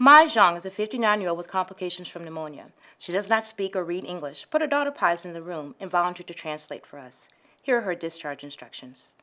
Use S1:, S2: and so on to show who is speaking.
S1: Mai Zhang is a 59-year-old with complications from pneumonia. She does not speak or read English, but her daughter Pai is in the room and volunteered to translate for us. Here are her discharge instructions.